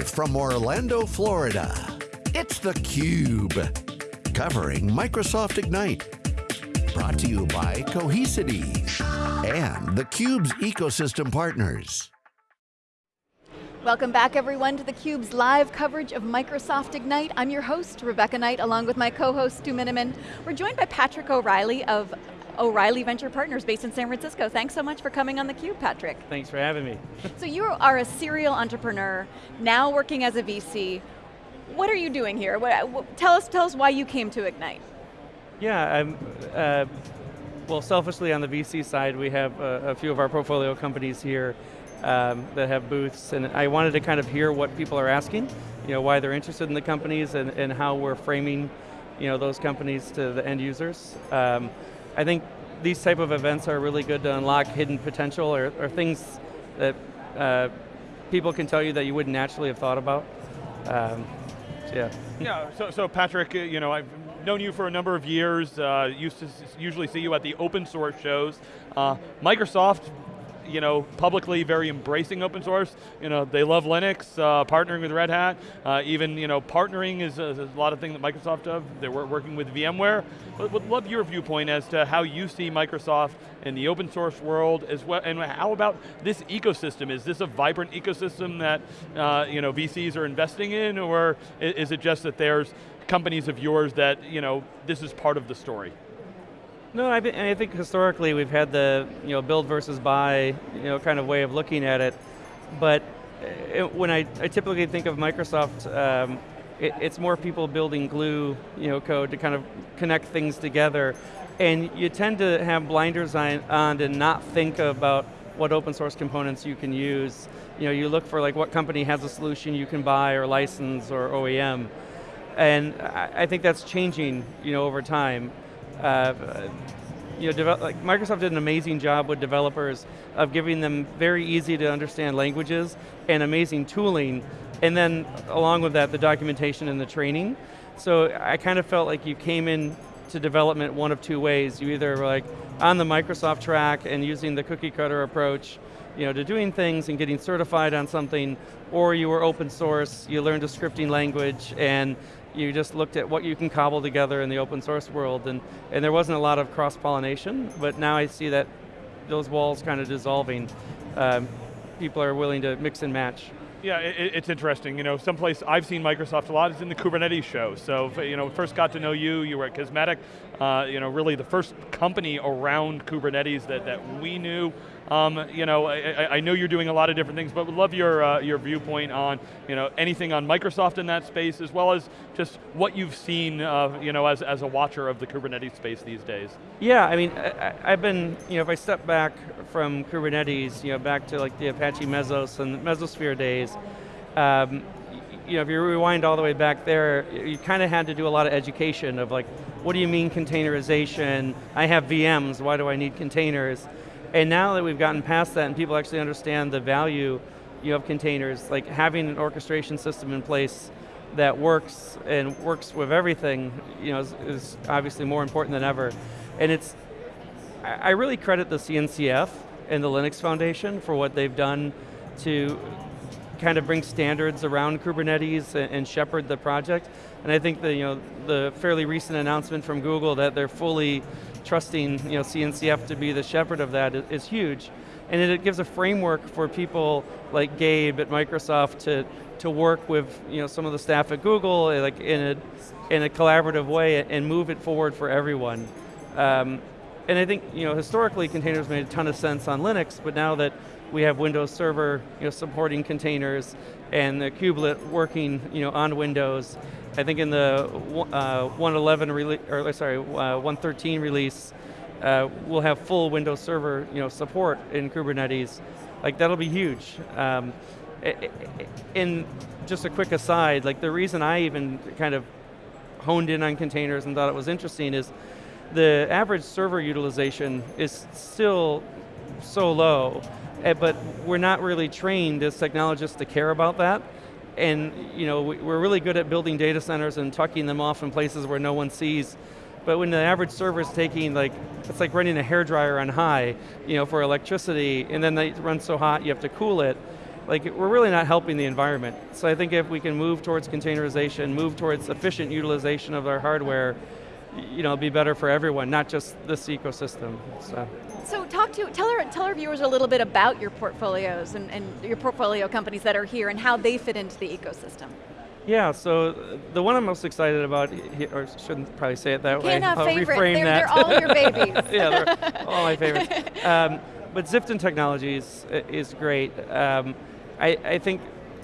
Live from Orlando, Florida, it's theCUBE. Covering Microsoft Ignite. Brought to you by Cohesity and theCUBE's ecosystem partners. Welcome back everyone to theCUBE's live coverage of Microsoft Ignite. I'm your host, Rebecca Knight, along with my co-host, Stu Miniman. We're joined by Patrick O'Reilly of O'Reilly Venture Partners based in San Francisco. Thanks so much for coming on theCUBE, Patrick. Thanks for having me. so you are a serial entrepreneur, now working as a VC. What are you doing here? What, tell, us, tell us why you came to Ignite. Yeah, I'm, uh, well selfishly on the VC side, we have a, a few of our portfolio companies here um, that have booths, and I wanted to kind of hear what people are asking, you know, why they're interested in the companies and, and how we're framing you know, those companies to the end users. Um, I think these type of events are really good to unlock hidden potential or, or things that uh, people can tell you that you wouldn't naturally have thought about. Um, yeah. Yeah, so, so Patrick, uh, you know, I've known you for a number of years, uh, used to usually see you at the open source shows. Uh, Microsoft you know, publicly very embracing open source. You know, they love Linux, uh, partnering with Red Hat, uh, even, you know, partnering is, is, a lot of things that Microsoft does. They're working with VMware. But would love your viewpoint as to how you see Microsoft in the open source world as well, and how about this ecosystem? Is this a vibrant ecosystem that, uh, you know, VCs are investing in, or is it just that there's companies of yours that, you know, this is part of the story? No, I, I, think historically we've had the you know build versus buy you know kind of way of looking at it, but it, uh, when I, I, typically think of Microsoft, um, it, it's more people building glue you know code to kind of connect things together, and you tend to have blinders on, on and not think about what open source components you can use. You know, you look for like what company has a solution you can buy or license or OEM, and I think that's changing you know over time uh, you know, like Microsoft did an amazing job with developers of giving them very easy to understand languages and amazing tooling, and then along with that, the documentation and the training. So I kind of felt like you came in to development one of two ways. You either were like on the Microsoft track and using the cookie cutter approach, you know, to doing things and getting certified on something, or you were open source, you learned a scripting language, and you just looked at what you can cobble together in the open source world, and, and there wasn't a lot of cross-pollination, but now I see that those walls kind of dissolving. Um, people are willing to mix and match. Yeah, it, it's interesting. You know, someplace I've seen Microsoft a lot is in the Kubernetes show. So, you know, first got to know you, you were at Kismatic, uh, you know, really the first company around Kubernetes that, that we knew. Um, you know, I, I, know you're doing a lot of different things, but would love your, uh, your viewpoint on, you know, anything on Microsoft in that space, as well as just what you've seen, uh, you know, as, as a watcher of the Kubernetes space these days. Yeah, I mean, I, I've been, you know, if I step back from Kubernetes, you know, back to like the Apache Mesos and Mesosphere days, um, you know, if you rewind all the way back there, you kind of had to do a lot of education of like, what do you mean containerization? I have VMs, why do I need containers? And now that we've gotten past that and people actually understand the value you know, of containers, like having an orchestration system in place that works and works with everything you know, is, is obviously more important than ever. And it's, I really credit the CNCF and the Linux Foundation for what they've done to kind of bring standards around Kubernetes and shepherd the project. And I think the, you know, the fairly recent announcement from Google that they're fully trusting you know, CNCF to be the shepherd of that is, is huge. And it, it gives a framework for people like Gabe at Microsoft to, to work with you know, some of the staff at Google eh, like in, a, in a collaborative way and move it forward for everyone. Um, and I think you know, historically containers made a ton of sense on Linux, but now that we have Windows Server you know, supporting containers and the kubelet working you know, on Windows. I think in the uh, 111 release, or sorry, uh, 113 release, uh, we'll have full Windows Server you know, support in Kubernetes. Like that'll be huge. Um, in just a quick aside, like the reason I even kind of honed in on containers and thought it was interesting is the average server utilization is still so low Eh, but we're not really trained as technologists to care about that. And you know, we're really good at building data centers and tucking them off in places where no one sees. But when the average server is taking like, it's like running a hair dryer on high, you know, for electricity, and then they run so hot you have to cool it. like we're really not helping the environment. So I think if we can move towards containerization, move towards efficient utilization of our hardware, you know, it'll be better for everyone, not just this ecosystem. So, so talk to, tell our, tell our viewers a little bit about your portfolios and, and your portfolio companies that are here and how they fit into the ecosystem. Yeah, so the one I'm most excited about, or shouldn't probably say it that you way. Have I'll favorite. reframe they're, that. They're all your babies. yeah, they're all my favorites. Um, but Ziften Technologies is great. Um, I, I, think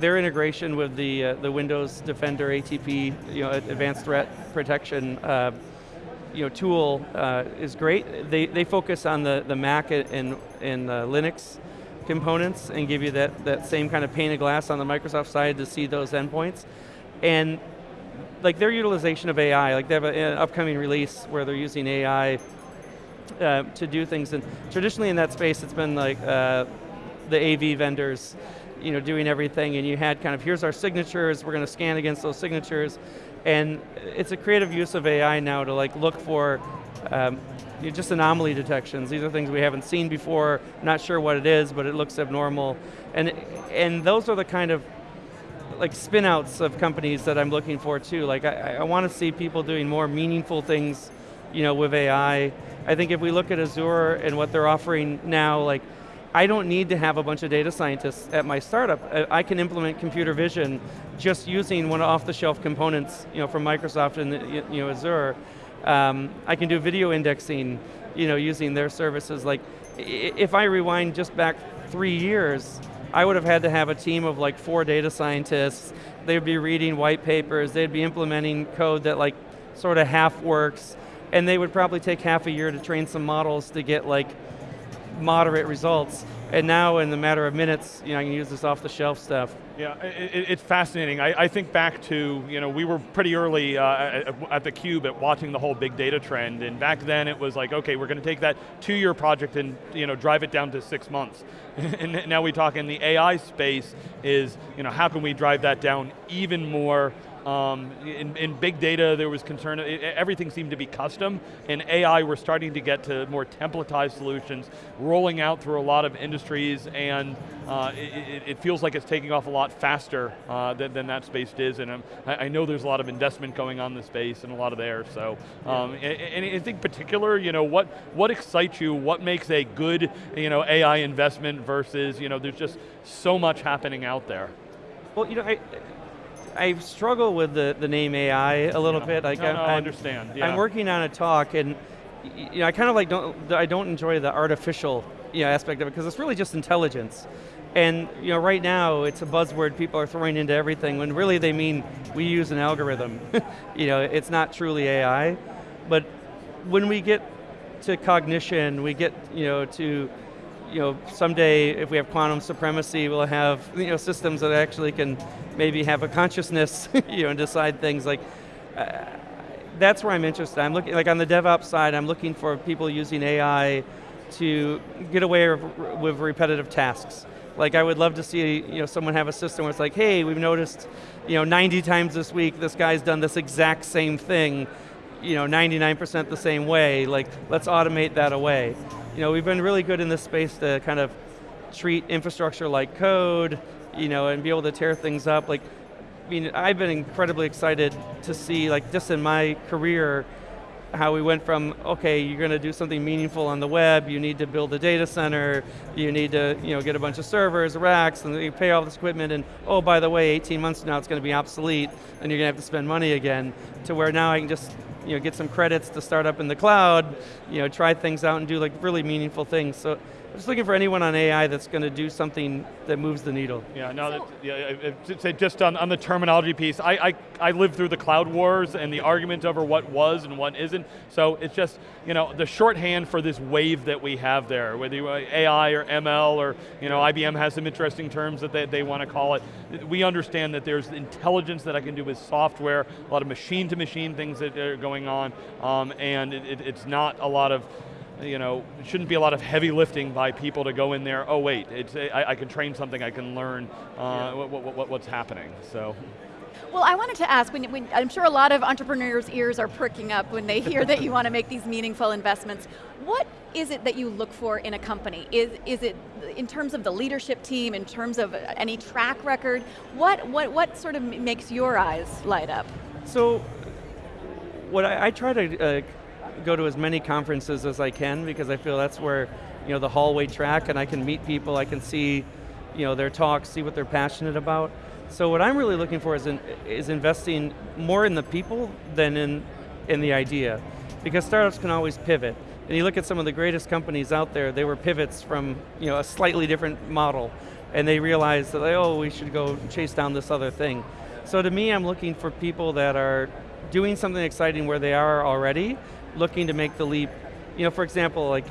their integration with the uh, the Windows Defender ATP, you know, Advanced Threat Protection, uh, you know, tool uh, is great. They they focus on the the Mac and and Linux components and give you that, that same kind of pane of glass on the Microsoft side to see those endpoints. And like their utilization of AI, like they have a, an upcoming release where they're using AI uh, to do things. And traditionally in that space, it's been like uh, the AV vendors, you know, doing everything. And you had kind of here's our signatures. We're going to scan against those signatures, and it's a creative use of AI now to like look for. Um, just anomaly detections. These are things we haven't seen before, not sure what it is, but it looks abnormal. And, and those are the kind of like spinouts of companies that I'm looking for too. Like I, I want to see people doing more meaningful things you know, with AI. I think if we look at Azure and what they're offering now, like I don't need to have a bunch of data scientists at my startup. I can implement computer vision just using one off-the-shelf components you know, from Microsoft and you know, Azure. Um, I can do video indexing you know, using their services. Like, if I rewind just back three years, I would have had to have a team of like four data scientists. They'd be reading white papers. They'd be implementing code that like sort of half works and they would probably take half a year to train some models to get like moderate results. And now in the matter of minutes, you know, I can use this off the shelf stuff. Yeah, it, it's fascinating. I, I, think back to, you know, we were pretty early uh, at, at, the Cube at watching the whole big data trend, and back then it was like, okay, we're going to take that two-year project and, you know, drive it down to six months. and now we talk in the AI space is, you know, how can we drive that down even more um, in, in, big data, there was concern, it, everything seemed to be custom. In AI, we're starting to get to more templatized solutions, rolling out through a lot of industries, and uh, it, it, feels like it's taking off a lot faster uh, than, than, that space is, and I, I, know there's a lot of investment going on in the space and a lot of there, so. Um, and, anything particular, you know, what, what excites you, what makes a good you know, AI investment versus, you know, there's just so much happening out there? Well, you know, I, I struggle with the, the name AI a little yeah. bit. Like no, no, I, I understand. Yeah. I'm working on a talk, and you know, I kind of like don't I don't enjoy the artificial you know, aspect of it because it's really just intelligence. And you know, right now it's a buzzword people are throwing into everything when really they mean we use an algorithm. you know, it's not truly AI, but when we get to cognition, we get you know to you know, someday if we have quantum supremacy, we'll have you know, systems that actually can maybe have a consciousness you know, and decide things like, uh, that's where I'm interested. I'm looking, like on the DevOps side, I'm looking for people using AI to get away with repetitive tasks. Like I would love to see you know, someone have a system where it's like, hey, we've noticed you know, 90 times this week this guy's done this exact same thing, you know, 99% the same way, like let's automate that away you know, we've been really good in this space to kind of treat infrastructure like code, you know, and be able to tear things up. Like, I mean, I've been incredibly excited to see, like, just in my career, how we went from, okay, you're going to do something meaningful on the web, you need to build a data center, you need to you know, get a bunch of servers, racks, and you pay all this equipment, and oh, by the way, 18 months from now it's going to be obsolete, and you're going to have to spend money again, to where now I can just you know, get some credits to start up in the cloud, you know, try things out and do like really meaningful things. So just looking for anyone on AI that's going to do something that moves the needle. Yeah, no, that, yeah, just on, on the terminology piece, I, I, I lived through the cloud wars and the argument over what was and what isn't, so it's just, you know, the shorthand for this wave that we have there, whether you AI or ML or, you know, IBM has some interesting terms that they, they want to call it. We understand that there's intelligence that I can do with software, a lot of machine-to-machine -machine things that are going on, um, and it, it, it's not a lot of, you know, it shouldn't be a lot of heavy lifting by people to go in there, oh wait, it's, I, I can train something, I can learn uh, yeah. what, what, what's happening, so. Well, I wanted to ask, when, when, I'm sure a lot of entrepreneurs' ears are pricking up when they hear that you want to make these meaningful investments. What is it that you look for in a company? Is, is it in terms of the leadership team, in terms of any track record? What, what, what sort of makes your eyes light up? So, what I, I try to uh, go to as many conferences as I can because I feel that's where you know the hallway track and I can meet people, I can see you know their talks, see what they're passionate about. So what I'm really looking for is, in, is investing more in the people than in, in the idea. Because startups can always pivot. And you look at some of the greatest companies out there, they were pivots from you know, a slightly different model. And they realized that, oh, we should go chase down this other thing. So to me, I'm looking for people that are doing something exciting where they are already, looking to make the leap. You know, for example, like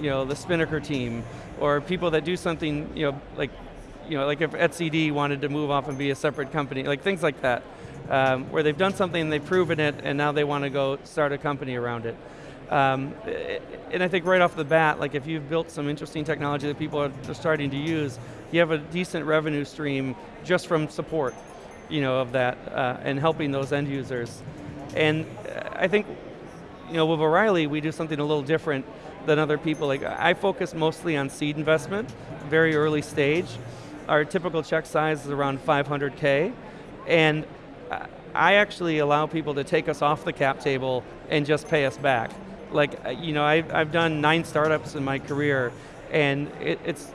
you know, the Spinnaker team, or people that do something, you know, like you know, like if etcd wanted to move off and be a separate company, like things like that, um, where they've done something, they've proven it, and now they want to go start a company around it. Um, and I think right off the bat, like if you've built some interesting technology that people are starting to use, you have a decent revenue stream just from support, you know, of that, uh, and helping those end users. And I think, you know, with O'Reilly, we do something a little different than other people. Like I focus mostly on seed investment, very early stage, our typical check size is around 500K, and I actually allow people to take us off the cap table and just pay us back. Like, you know, I've, I've done nine startups in my career, and it, it's,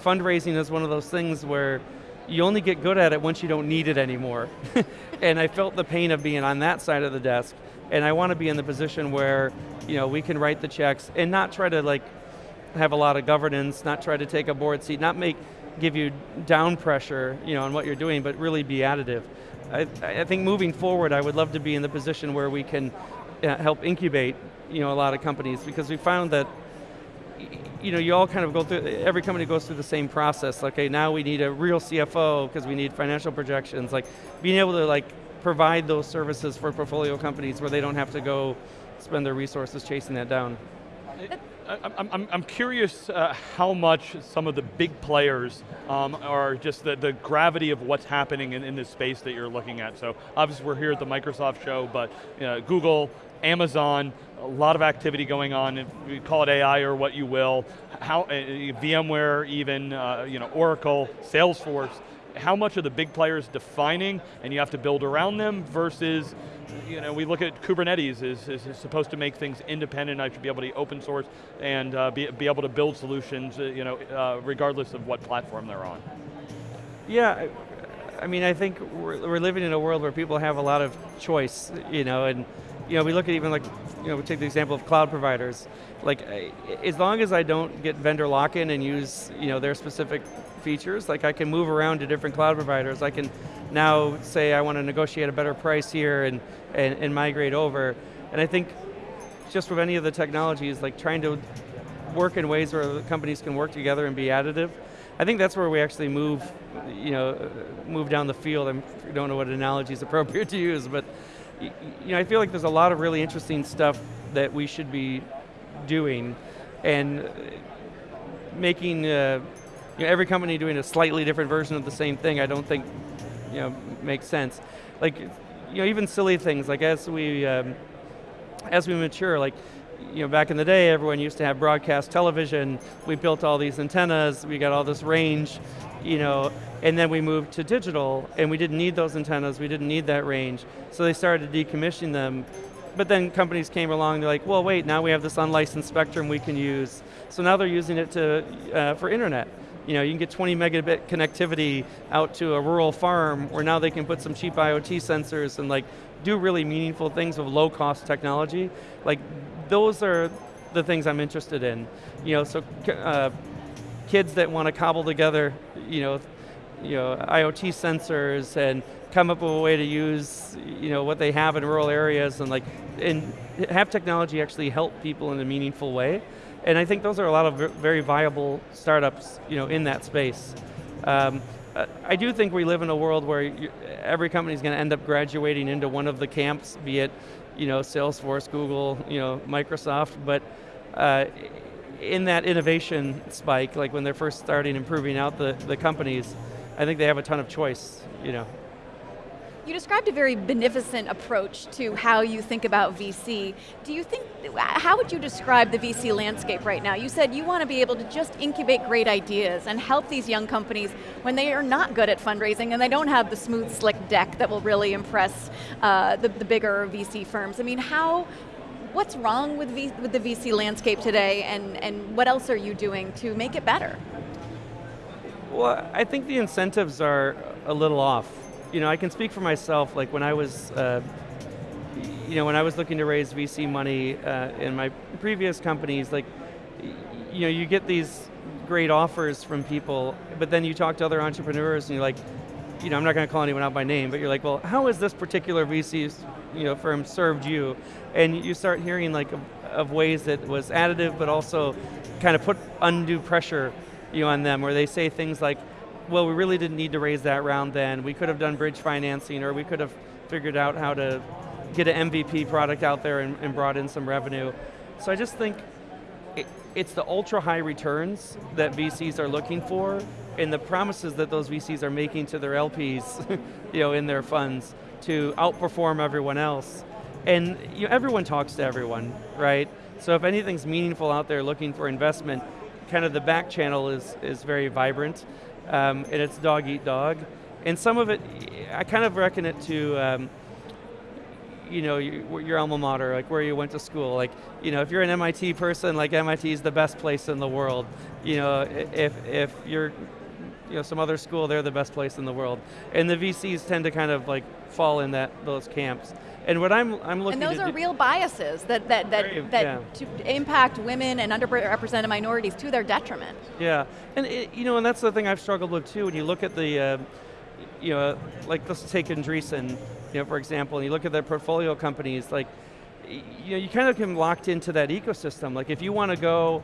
fundraising is one of those things where you only get good at it once you don't need it anymore. and I felt the pain of being on that side of the desk, and I want to be in the position where, you know, we can write the checks and not try to like have a lot of governance, not try to take a board seat, not make give you down pressure you know, on what you're doing, but really be additive. I, I think moving forward, I would love to be in the position where we can uh, help incubate you know, a lot of companies because we found that you know, you all kind of go through, every company goes through the same process. Okay, now we need a real CFO because we need financial projections. Like being able to like provide those services for portfolio companies where they don't have to go spend their resources chasing that down. I'm, I'm, I'm curious uh, how much some of the big players um, are just the, the gravity of what's happening in, in this space that you're looking at. So obviously we're here at the Microsoft show, but you know, Google, Amazon, a lot of activity going on, we call it AI or what you will, how, uh, VMware even, uh, you know, Oracle, Salesforce, how much are the big players defining and you have to build around them versus you know, we look at Kubernetes is, is, supposed to make things independent. I should be able to open source and uh, be, be able to build solutions, uh, you know, uh, regardless of what platform they're on. Yeah, I mean, I think we're, we're, living in a world where people have a lot of choice, you know, and you know, we look at even like, you know, we take the example of cloud providers. Like, as long as I don't get vendor lock-in and use, you know, their specific features, like I can move around to different cloud providers. I can now say I want to negotiate a better price here and, and, and migrate over. And I think just with any of the technologies, like trying to work in ways where companies can work together and be additive, I think that's where we actually move, you know, move down the field. I don't know what analogy is appropriate to use, but you know, I feel like there's a lot of really interesting stuff that we should be doing, and making uh, you know, every company doing a slightly different version of the same thing. I don't think you know, makes sense. Like, you know, even silly things, like as we, um, as we mature, like, you know, back in the day, everyone used to have broadcast television. We built all these antennas, we got all this range, you know, and then we moved to digital, and we didn't need those antennas, we didn't need that range. So they started decommissioning them. But then companies came along, they're like, well, wait, now we have this unlicensed spectrum we can use. So now they're using it to, uh, for internet you know, you can get 20 megabit connectivity out to a rural farm where now they can put some cheap IoT sensors and like do really meaningful things with low cost technology. Like those are the things I'm interested in. You know, so uh, kids that want to cobble together, you know, you know, IoT sensors and come up with a way to use, you know, what they have in rural areas and like, and have technology actually help people in a meaningful way. And I think those are a lot of very viable startups you know, in that space. Um, I do think we live in a world where you, every company is going to end up graduating into one of the camps, be it you know, Salesforce, Google, you know, Microsoft, but uh, in that innovation spike, like when they're first starting improving out the, the companies, I think they have a ton of choice, you know. You described a very beneficent approach to how you think about VC. Do you think, how would you describe the VC landscape right now? You said you want to be able to just incubate great ideas and help these young companies when they are not good at fundraising and they don't have the smooth, slick deck that will really impress uh, the, the bigger VC firms. I mean, how, what's wrong with, v, with the VC landscape today and, and what else are you doing to make it better? Well, I think the incentives are a little off you know, I can speak for myself, like when I was, uh, you know, when I was looking to raise VC money uh, in my previous companies, like, you know, you get these great offers from people, but then you talk to other entrepreneurs and you're like, you know, I'm not going to call anyone out by name, but you're like, well, how has this particular VC you know, firm served you? And you start hearing like of, of ways that was additive, but also kind of put undue pressure you know, on them, where they say things like, well, we really didn't need to raise that round then. We could have done bridge financing or we could have figured out how to get an MVP product out there and, and brought in some revenue. So I just think it, it's the ultra high returns that VCs are looking for and the promises that those VCs are making to their LPs you know, in their funds to outperform everyone else. And you know, everyone talks to everyone, right? So if anything's meaningful out there looking for investment, kind of the back channel is, is very vibrant um, and it's dog eat dog. And some of it, I kind of reckon it to, um, you know, your, your, alma mater, like where you went to school. Like, you know, if you're an MIT person, like MIT is the best place in the world. You know, if, if you're, you know, some other school, they're the best place in the world. And the VCs tend to kind of like fall in that those camps. And what I'm, I'm looking And those are real biases that, that, that, Very, that yeah. to impact women and underrepresented minorities to their detriment. Yeah, and it, you know, and that's the thing I've struggled with too, when you look at the, uh, you know, like let's take Andreessen, you know, for example, and you look at their portfolio companies, like, you know, you kind of get locked into that ecosystem. Like if you want to go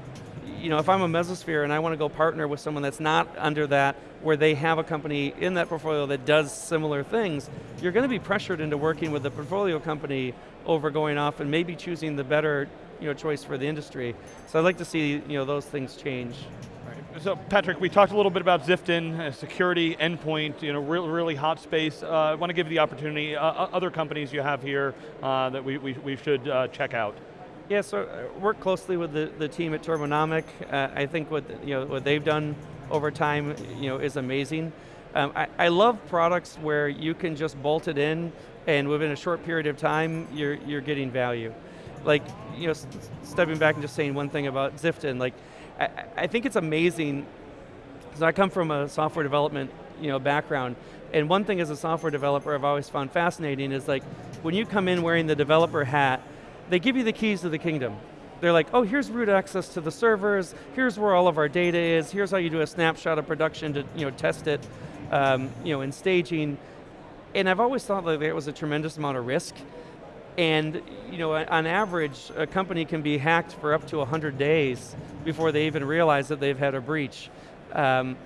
you know, if I'm a mesosphere and I want to go partner with someone that's not under that, where they have a company in that portfolio that does similar things, you're going to be pressured into working with the portfolio company over going off and maybe choosing the better you know, choice for the industry. So I'd like to see you know, those things change. So Patrick, we talked a little bit about Ziften, uh, security, endpoint, you know, really, really hot space. Uh, I want to give you the opportunity, uh, other companies you have here uh, that we, we, we should uh, check out. Yeah, so uh, work closely with the, the team at Turbonomic. Uh, I think what you know what they've done over time, you know, is amazing. Um, I, I love products where you can just bolt it in, and within a short period of time, you're you're getting value. Like you know, stepping back and just saying one thing about Ziften, like I, I think it's amazing. Because I come from a software development you know background, and one thing as a software developer I've always found fascinating is like when you come in wearing the developer hat they give you the keys to the kingdom. They're like, oh, here's root access to the servers, here's where all of our data is, here's how you do a snapshot of production to you know, test it um, you know, in staging. And I've always thought that there was a tremendous amount of risk. And you know, on average, a company can be hacked for up to 100 days before they even realize that they've had a breach. Um,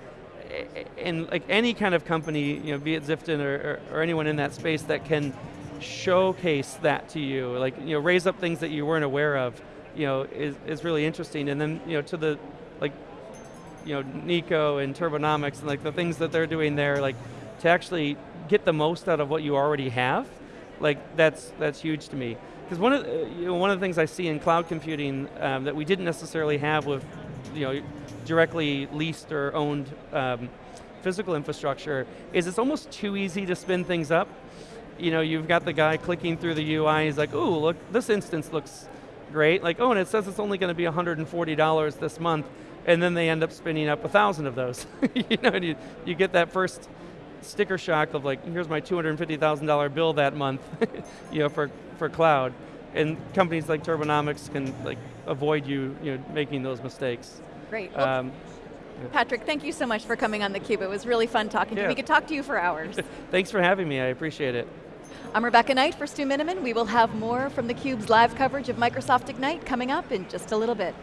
and like any kind of company, you know, be it Ziften or, or, or anyone in that space that can showcase that to you, like you know, raise up things that you weren't aware of, you know, is, is really interesting. And then you know, to the like, you know, Nico and Turbonomics and like the things that they're doing there, like to actually get the most out of what you already have, like that's that's huge to me. Because one of the, you know, one of the things I see in cloud computing um, that we didn't necessarily have with you know directly leased or owned um, physical infrastructure is it's almost too easy to spin things up you know, you've got the guy clicking through the UI, he's like, ooh, look, this instance looks great. Like, oh, and it says it's only going to be $140 this month, and then they end up spinning up a thousand of those. you know, you, you get that first sticker shock of like, here's my $250,000 bill that month, you know, for, for cloud. And companies like Turbonomics can like avoid you, you know, making those mistakes. Great. Um, Patrick, thank you so much for coming on theCUBE. It was really fun talking yeah. to you. We could talk to you for hours. Thanks for having me, I appreciate it. I'm Rebecca Knight for Stu Miniman. We will have more from theCUBE's live coverage of Microsoft Ignite coming up in just a little bit.